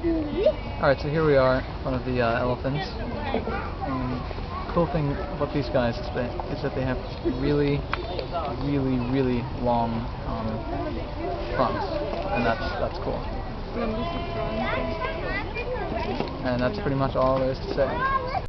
Alright, so here we are one of the uh, elephants. And cool thing about these guys is that, is that they have really, really, really long um, fronts. And that's, that's cool. And that's pretty much all there is to say.